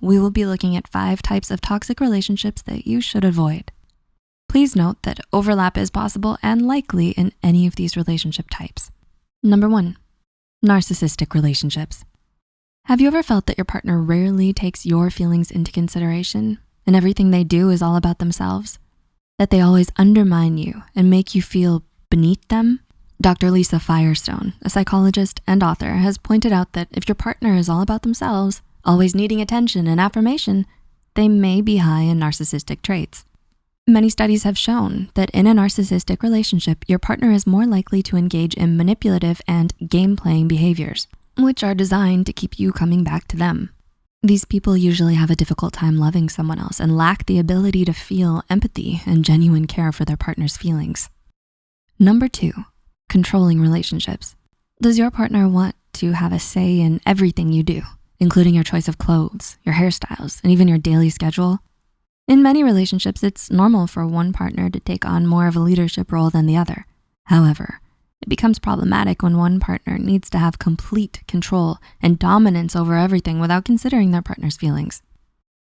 we will be looking at five types of toxic relationships that you should avoid. Please note that overlap is possible and likely in any of these relationship types. Number one, narcissistic relationships. Have you ever felt that your partner rarely takes your feelings into consideration and everything they do is all about themselves? That they always undermine you and make you feel beneath them? Dr. Lisa Firestone, a psychologist and author, has pointed out that if your partner is all about themselves, always needing attention and affirmation, they may be high in narcissistic traits. Many studies have shown that in a narcissistic relationship, your partner is more likely to engage in manipulative and game-playing behaviors, which are designed to keep you coming back to them. These people usually have a difficult time loving someone else and lack the ability to feel empathy and genuine care for their partner's feelings. Number two, controlling relationships. Does your partner want to have a say in everything you do, including your choice of clothes, your hairstyles, and even your daily schedule? In many relationships, it's normal for one partner to take on more of a leadership role than the other. However, it becomes problematic when one partner needs to have complete control and dominance over everything without considering their partner's feelings.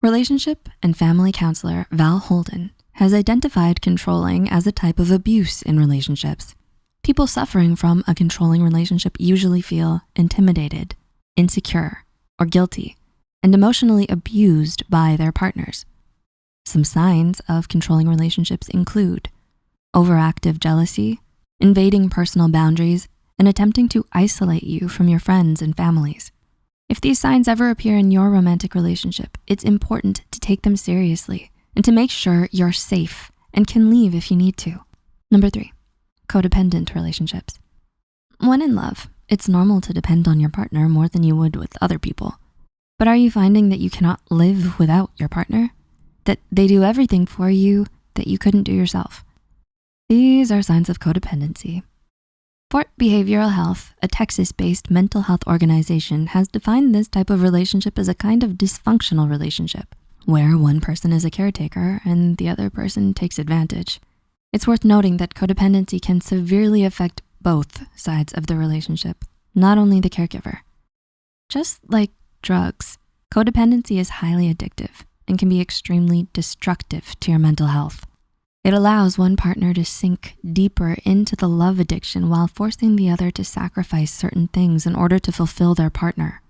Relationship and family counselor Val Holden has identified controlling as a type of abuse in relationships. People suffering from a controlling relationship usually feel intimidated, insecure, or guilty, and emotionally abused by their partners. Some signs of controlling relationships include overactive jealousy, invading personal boundaries, and attempting to isolate you from your friends and families. If these signs ever appear in your romantic relationship, it's important to take them seriously and to make sure you're safe and can leave if you need to. Number three, codependent relationships. When in love, it's normal to depend on your partner more than you would with other people. But are you finding that you cannot live without your partner? that they do everything for you that you couldn't do yourself. These are signs of codependency. Fort Behavioral Health, a Texas-based mental health organization, has defined this type of relationship as a kind of dysfunctional relationship, where one person is a caretaker and the other person takes advantage. It's worth noting that codependency can severely affect both sides of the relationship, not only the caregiver. Just like drugs, codependency is highly addictive and can be extremely destructive to your mental health. It allows one partner to sink deeper into the love addiction while forcing the other to sacrifice certain things in order to fulfill their partner.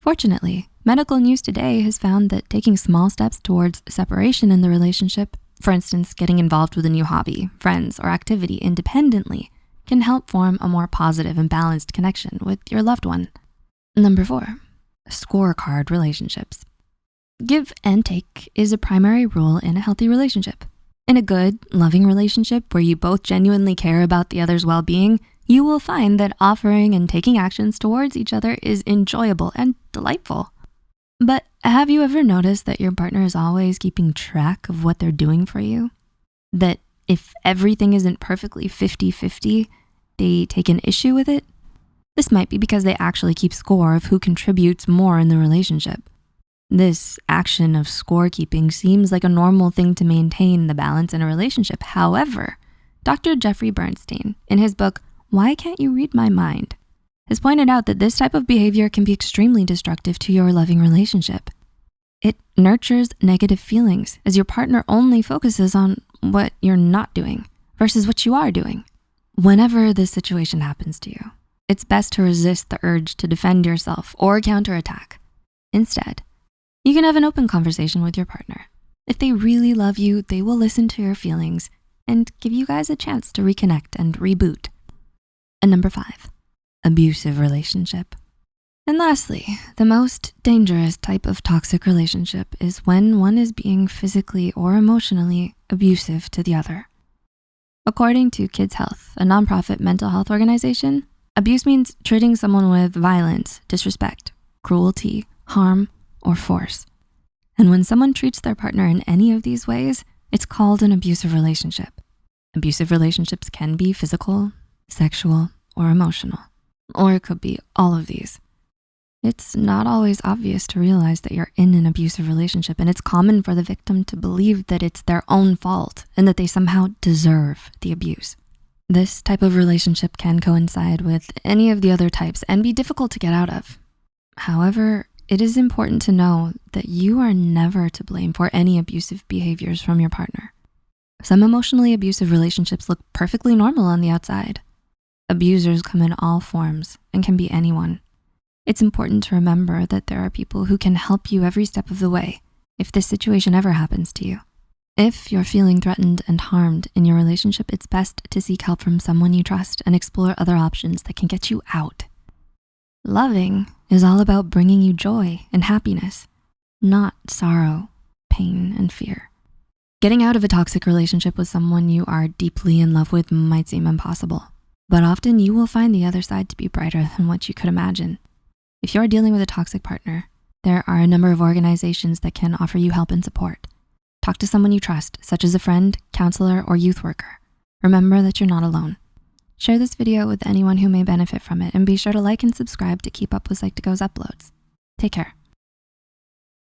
Fortunately, medical news today has found that taking small steps towards separation in the relationship, for instance, getting involved with a new hobby, friends, or activity independently, can help form a more positive and balanced connection with your loved one. Number four, scorecard relationships. Give and take is a primary rule in a healthy relationship. In a good, loving relationship where you both genuinely care about the other's well-being, you will find that offering and taking actions towards each other is enjoyable and delightful. But have you ever noticed that your partner is always keeping track of what they're doing for you? That if everything isn't perfectly 50-50, they take an issue with it? This might be because they actually keep score of who contributes more in the relationship. This action of scorekeeping seems like a normal thing to maintain the balance in a relationship. However, Dr. Jeffrey Bernstein, in his book, Why Can't You Read My Mind, has pointed out that this type of behavior can be extremely destructive to your loving relationship. It nurtures negative feelings as your partner only focuses on what you're not doing versus what you are doing. Whenever this situation happens to you, it's best to resist the urge to defend yourself or counterattack. Instead, you can have an open conversation with your partner. If they really love you, they will listen to your feelings and give you guys a chance to reconnect and reboot. And number five, abusive relationship. And lastly, the most dangerous type of toxic relationship is when one is being physically or emotionally abusive to the other. According to Kids Health, a nonprofit mental health organization, abuse means treating someone with violence, disrespect, cruelty, harm, or force. And when someone treats their partner in any of these ways, it's called an abusive relationship. Abusive relationships can be physical, sexual, or emotional, or it could be all of these. It's not always obvious to realize that you're in an abusive relationship and it's common for the victim to believe that it's their own fault and that they somehow deserve the abuse. This type of relationship can coincide with any of the other types and be difficult to get out of. However, it is important to know that you are never to blame for any abusive behaviors from your partner. Some emotionally abusive relationships look perfectly normal on the outside. Abusers come in all forms and can be anyone. It's important to remember that there are people who can help you every step of the way if this situation ever happens to you. If you're feeling threatened and harmed in your relationship, it's best to seek help from someone you trust and explore other options that can get you out. Loving is all about bringing you joy and happiness, not sorrow, pain, and fear. Getting out of a toxic relationship with someone you are deeply in love with might seem impossible, but often you will find the other side to be brighter than what you could imagine. If you're dealing with a toxic partner, there are a number of organizations that can offer you help and support. Talk to someone you trust, such as a friend, counselor, or youth worker. Remember that you're not alone. Share this video with anyone who may benefit from it and be sure to like and subscribe to keep up with Psych2Go's uploads. Take care.